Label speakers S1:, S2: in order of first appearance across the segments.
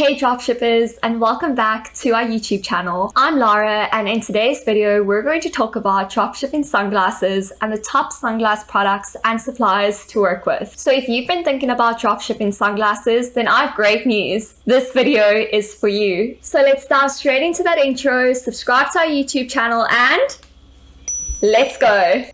S1: Hey dropshippers and welcome back to our YouTube channel. I'm Lara and in today's video we're going to talk about dropshipping sunglasses and the top sunglass products and suppliers to work with. So if you've been thinking about dropshipping sunglasses then I have great news. This video is for you. So let's dive straight into that intro, subscribe to our YouTube channel and let's go!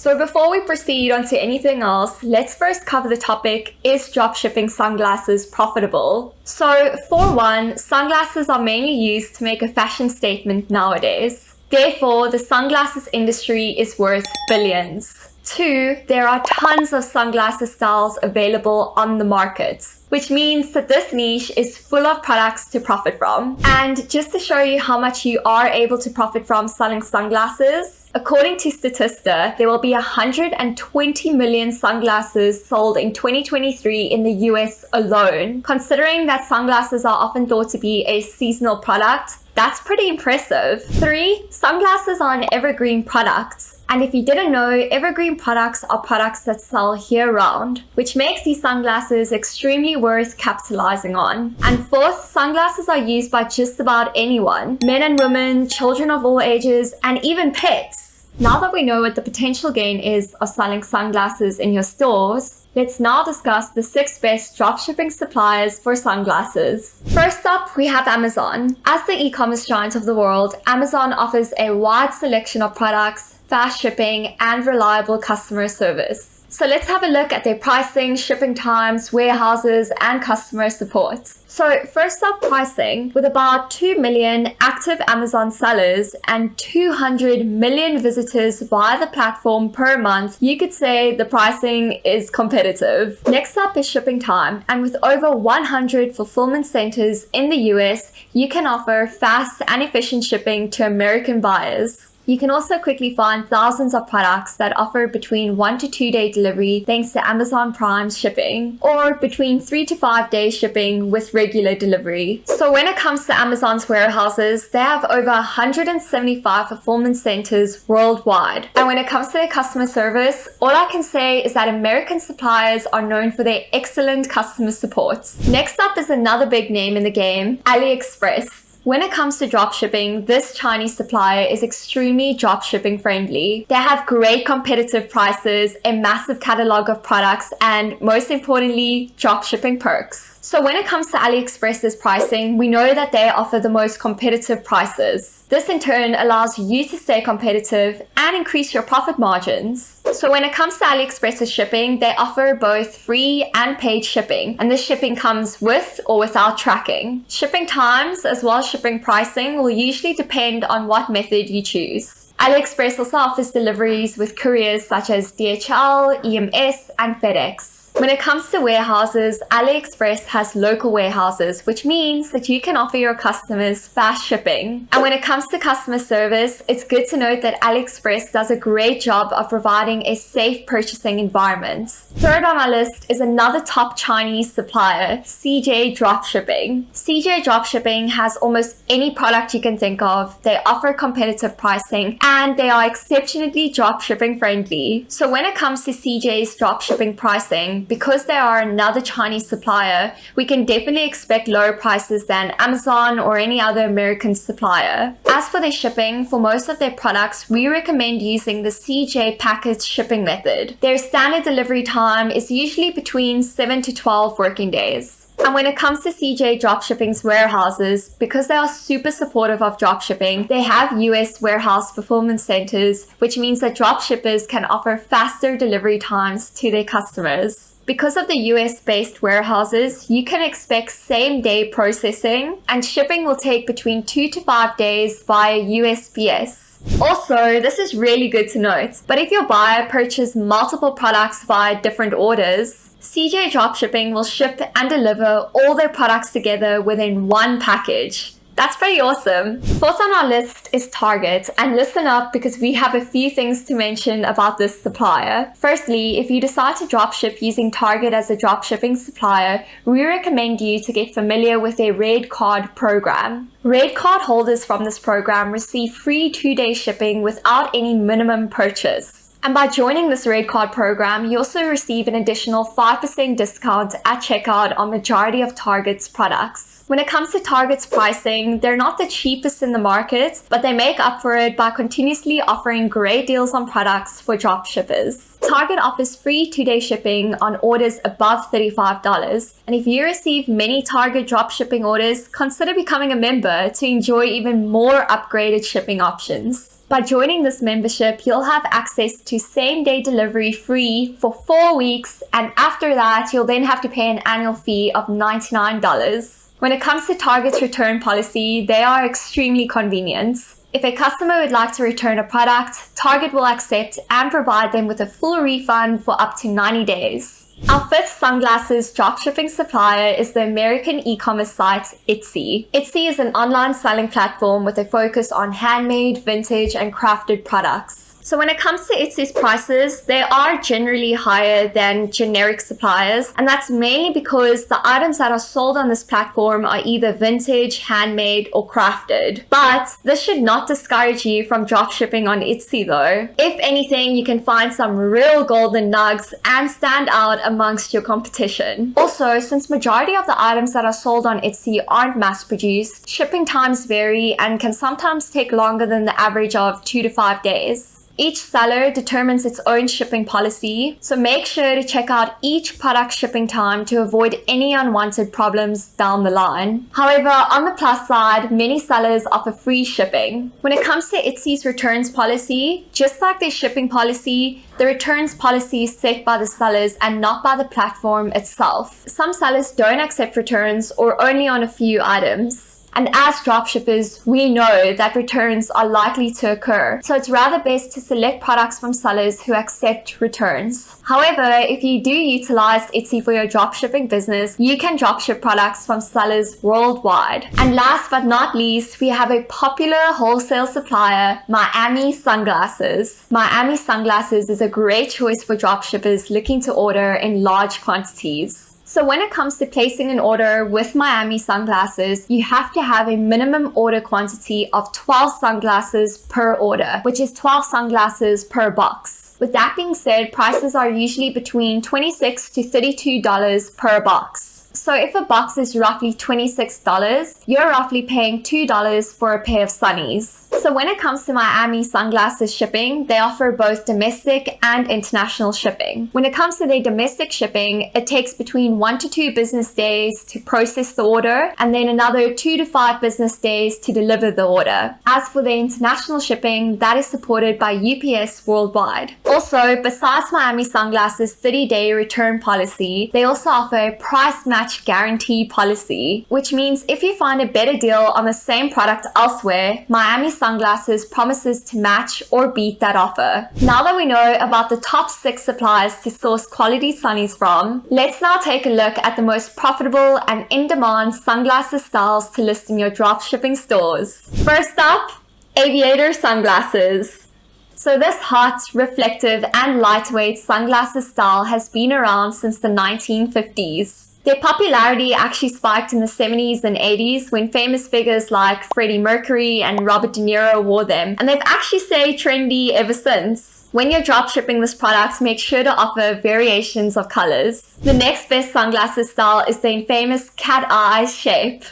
S1: So before we proceed on to anything else, let's first cover the topic, is dropshipping sunglasses profitable? So for one, sunglasses are mainly used to make a fashion statement nowadays. Therefore, the sunglasses industry is worth billions. Two, there are tons of sunglasses styles available on the market, which means that this niche is full of products to profit from. And just to show you how much you are able to profit from selling sunglasses, According to Statista, there will be 120 million sunglasses sold in 2023 in the US alone. Considering that sunglasses are often thought to be a seasonal product, that's pretty impressive. 3. Sunglasses are an evergreen product. And if you didn't know, evergreen products are products that sell year-round, which makes these sunglasses extremely worth capitalizing on. And fourth, sunglasses are used by just about anyone, men and women, children of all ages, and even pets. Now that we know what the potential gain is of selling sunglasses in your stores, let's now discuss the six best dropshipping suppliers for sunglasses. First up, we have Amazon. As the e-commerce giant of the world, Amazon offers a wide selection of products, fast shipping, and reliable customer service. So let's have a look at their pricing, shipping times, warehouses, and customer support. So first up pricing, with about 2 million active Amazon sellers and 200 million visitors via the platform per month, you could say the pricing is competitive. Next up is shipping time, and with over 100 fulfillment centers in the US, you can offer fast and efficient shipping to American buyers. You can also quickly find thousands of products that offer between one to two day delivery thanks to Amazon Prime shipping or between three to five day shipping with regular delivery. So when it comes to Amazon's warehouses, they have over 175 fulfillment centers worldwide. And when it comes to their customer service, all I can say is that American suppliers are known for their excellent customer support. Next up is another big name in the game, AliExpress. When it comes to dropshipping, this Chinese supplier is extremely dropshipping friendly. They have great competitive prices, a massive catalog of products, and most importantly, dropshipping perks. So when it comes to AliExpress's pricing, we know that they offer the most competitive prices. This in turn allows you to stay competitive and increase your profit margins. So when it comes to AliExpress's shipping, they offer both free and paid shipping, and this shipping comes with or without tracking. Shipping times as well as shipping pricing will usually depend on what method you choose. AliExpress also offers deliveries with couriers such as DHL, EMS, and FedEx. When it comes to warehouses, AliExpress has local warehouses, which means that you can offer your customers fast shipping. And when it comes to customer service, it's good to note that AliExpress does a great job of providing a safe purchasing environment. Third on our list is another top Chinese supplier, CJ Dropshipping. CJ Dropshipping has almost any product you can think of. They offer competitive pricing and they are exceptionally dropshipping friendly. So when it comes to CJ's dropshipping pricing, because they are another Chinese supplier, we can definitely expect lower prices than Amazon or any other American supplier. As for their shipping, for most of their products, we recommend using the CJ package shipping method. Their standard delivery time is usually between 7 to 12 working days. And when it comes to CJ Dropshipping's warehouses, because they are super supportive of dropshipping, they have US warehouse performance centers, which means that dropshippers can offer faster delivery times to their customers. Because of the US-based warehouses, you can expect same-day processing and shipping will take between 2 to 5 days via USPS. Also, this is really good to note, but if your buyer purchases multiple products via different orders, CJ Dropshipping will ship and deliver all their products together within one package. That's pretty awesome. Fourth on our list is Target and listen up because we have a few things to mention about this supplier. Firstly, if you decide to dropship using Target as a dropshipping supplier, we recommend you to get familiar with their Red Card program. Red Card holders from this program receive free two-day shipping without any minimum purchase. And by joining this Red Card program, you also receive an additional 5% discount at checkout on majority of Target's products. When it comes to Target's pricing, they're not the cheapest in the market, but they make up for it by continuously offering great deals on products for dropshippers. Target offers free two-day shipping on orders above $35. And if you receive many Target dropshipping orders, consider becoming a member to enjoy even more upgraded shipping options. By joining this membership, you'll have access to same day delivery free for four weeks, and after that, you'll then have to pay an annual fee of $99. When it comes to Target's return policy, they are extremely convenient. If a customer would like to return a product, Target will accept and provide them with a full refund for up to 90 days. Our fifth sunglasses dropshipping supplier is the American e-commerce site Etsy. Etsy is an online selling platform with a focus on handmade, vintage, and crafted products. So when it comes to Etsy's prices, they are generally higher than generic suppliers. And that's mainly because the items that are sold on this platform are either vintage, handmade, or crafted. But this should not discourage you from dropshipping on Etsy though. If anything, you can find some real golden nugs and stand out amongst your competition. Also, since majority of the items that are sold on Etsy aren't mass produced, shipping times vary and can sometimes take longer than the average of two to five days. Each seller determines its own shipping policy, so make sure to check out each product shipping time to avoid any unwanted problems down the line. However, on the plus side, many sellers offer free shipping. When it comes to Etsy's returns policy, just like their shipping policy, the returns policy is set by the sellers and not by the platform itself. Some sellers don't accept returns or only on a few items. And as dropshippers, we know that returns are likely to occur. So it's rather best to select products from sellers who accept returns. However, if you do utilize Etsy for your dropshipping business, you can dropship products from sellers worldwide. And last but not least, we have a popular wholesale supplier, Miami Sunglasses. Miami Sunglasses is a great choice for dropshippers looking to order in large quantities. So when it comes to placing an order with Miami sunglasses, you have to have a minimum order quantity of 12 sunglasses per order, which is 12 sunglasses per box. With that being said, prices are usually between 26 to $32 per box. So if a box is roughly $26, you're roughly paying $2 for a pair of sunnies. So when it comes to Miami sunglasses shipping, they offer both domestic and international shipping. When it comes to their domestic shipping, it takes between one to two business days to process the order and then another two to five business days to deliver the order. As for the international shipping, that is supported by UPS worldwide. Also, besides Miami sunglasses 30-day return policy, they also offer a price match guarantee policy, which means if you find a better deal on the same product elsewhere, Miami sunglasses sunglasses promises to match or beat that offer. Now that we know about the top six suppliers to source quality sunnies from, let's now take a look at the most profitable and in-demand sunglasses styles to list in your dropshipping stores. First up, aviator sunglasses. So this hot, reflective and lightweight sunglasses style has been around since the 1950s. Their popularity actually spiked in the 70s and 80s when famous figures like Freddie Mercury and Robert De Niro wore them, and they've actually stayed trendy ever since. When you're dropshipping this product, make sure to offer variations of colors. The next best sunglasses style is the infamous cat eye shape.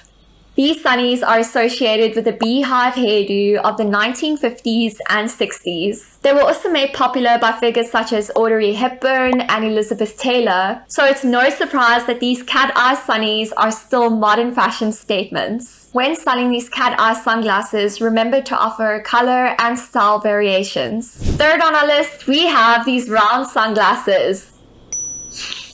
S1: These sunnies are associated with the beehive hairdo of the 1950s and 60s. They were also made popular by figures such as Audrey Hepburn and Elizabeth Taylor, so it's no surprise that these cat eye sunnies are still modern fashion statements. When styling these cat eye sunglasses, remember to offer color and style variations. Third on our list, we have these round sunglasses.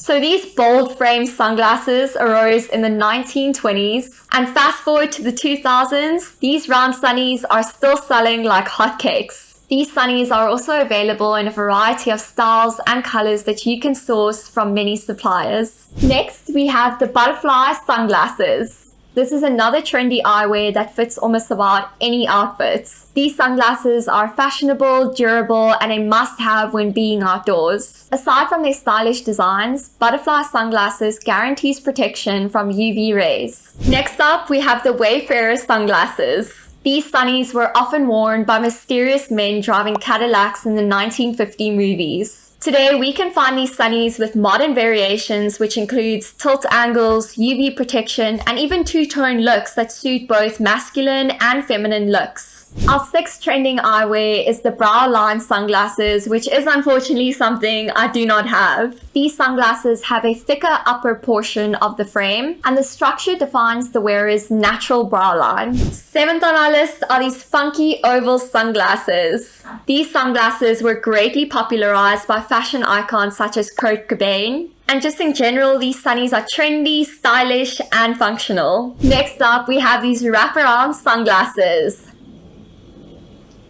S1: So these bold frame sunglasses arose in the 1920s and fast forward to the 2000s, these round sunnies are still selling like hotcakes. These sunnies are also available in a variety of styles and colors that you can source from many suppliers. Next, we have the butterfly sunglasses. This is another trendy eyewear that fits almost about any outfit. These sunglasses are fashionable, durable, and a must-have when being outdoors. Aside from their stylish designs, Butterfly sunglasses guarantees protection from UV rays. Next up, we have the Wayfarer sunglasses. These sunnies were often worn by mysterious men driving Cadillacs in the 1950 movies. Today, we can find these sunnies with modern variations, which includes tilt angles, UV protection, and even two-tone looks that suit both masculine and feminine looks. Our sixth trending eyewear is the brow line sunglasses, which is unfortunately something I do not have. These sunglasses have a thicker upper portion of the frame, and the structure defines the wearer's natural brow line. Seventh on our list are these funky oval sunglasses. These sunglasses were greatly popularized by fashion icons such as Kurt Cobain, and just in general, these sunnies are trendy, stylish, and functional. Next up, we have these wraparound sunglasses.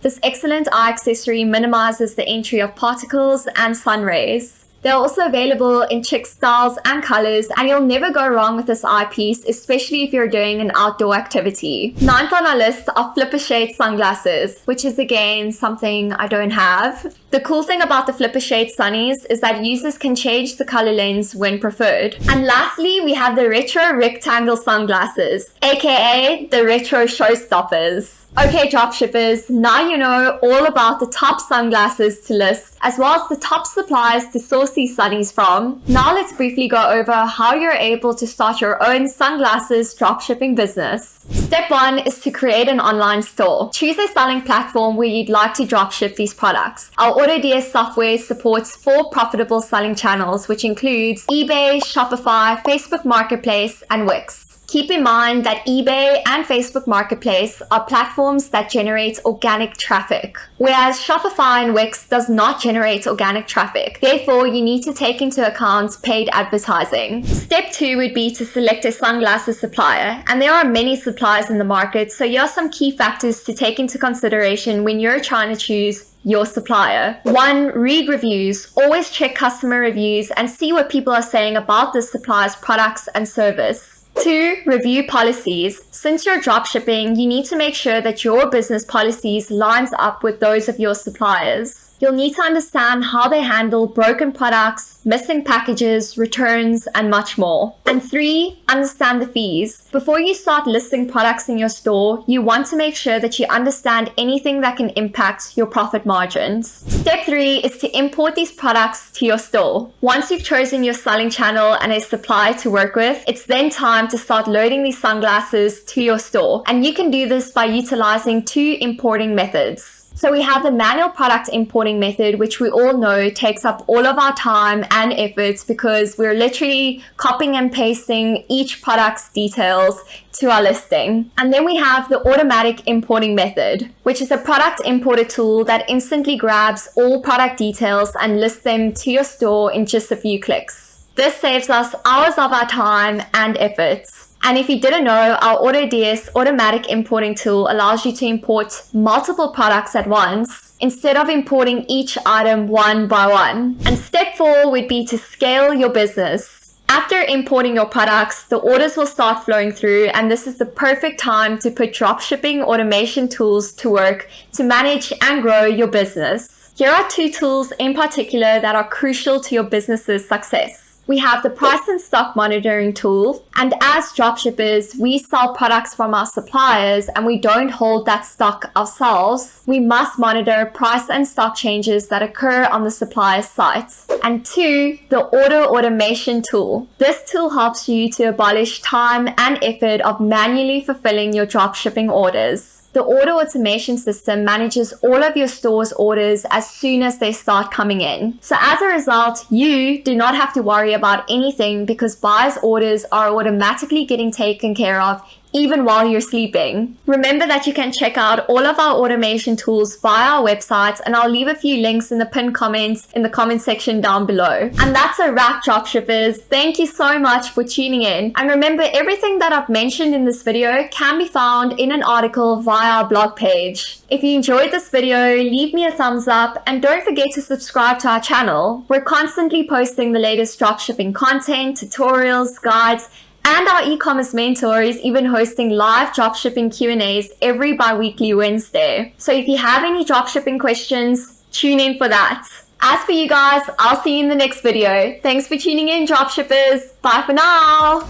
S1: This excellent eye accessory minimizes the entry of particles and sun rays. They're also available in chic styles and colors, and you'll never go wrong with this eyepiece, especially if you're doing an outdoor activity. Ninth on our list are flipper shade sunglasses, which is again something I don't have. The cool thing about the flipper shade sunnies is that users can change the color lens when preferred. And lastly, we have the retro rectangle sunglasses, aka the retro showstoppers. Okay, dropshippers, now you know all about the top sunglasses to list, as well as the top suppliers to source these sunnies from. Now let's briefly go over how you're able to start your own sunglasses dropshipping business. Step one is to create an online store. Choose a selling platform where you'd like to dropship these products. Our AutoDS software supports four profitable selling channels, which includes eBay, Shopify, Facebook Marketplace, and Wix. Keep in mind that eBay and Facebook Marketplace are platforms that generate organic traffic, whereas Shopify and Wix does not generate organic traffic. Therefore, you need to take into account paid advertising. Step two would be to select a sunglasses supplier, and there are many suppliers in the market, so here are some key factors to take into consideration when you're trying to choose your supplier. One, read reviews. Always check customer reviews and see what people are saying about the supplier's products and service. Two, review policies. Since you're dropshipping, you need to make sure that your business policies lines up with those of your suppliers. You'll need to understand how they handle broken products, missing packages, returns, and much more. And three, understand the fees. Before you start listing products in your store, you want to make sure that you understand anything that can impact your profit margins. Step three is to import these products to your store. Once you've chosen your selling channel and a supplier to work with, it's then time to start loading these sunglasses to your store. And you can do this by utilizing two importing methods. So we have the manual product importing method, which we all know takes up all of our time and efforts because we're literally copying and pasting each product's details to our listing. And then we have the automatic importing method, which is a product importer tool that instantly grabs all product details and lists them to your store in just a few clicks. This saves us hours of our time and efforts. And if you didn't know, our AutoDS automatic importing tool allows you to import multiple products at once instead of importing each item one by one. And step four would be to scale your business. After importing your products, the orders will start flowing through and this is the perfect time to put dropshipping automation tools to work to manage and grow your business. Here are two tools in particular that are crucial to your business's success. We have the price and stock monitoring tool. And as dropshippers, we sell products from our suppliers and we don't hold that stock ourselves. We must monitor price and stock changes that occur on the supplier's site. And two, the order automation tool. This tool helps you to abolish time and effort of manually fulfilling your dropshipping orders. The order automation system manages all of your store's orders as soon as they start coming in. So as a result, you do not have to worry about anything because buyers' orders are automatically getting taken care of even while you're sleeping. Remember that you can check out all of our automation tools via our website and I'll leave a few links in the pinned comments in the comment section down below. And that's a wrap dropshippers. Thank you so much for tuning in. And remember everything that I've mentioned in this video can be found in an article via our blog page. If you enjoyed this video, leave me a thumbs up and don't forget to subscribe to our channel. We're constantly posting the latest dropshipping content, tutorials, guides, and our e-commerce mentor is even hosting live dropshipping Q&As every bi-weekly Wednesday. So if you have any dropshipping questions, tune in for that. As for you guys, I'll see you in the next video. Thanks for tuning in, dropshippers. Bye for now.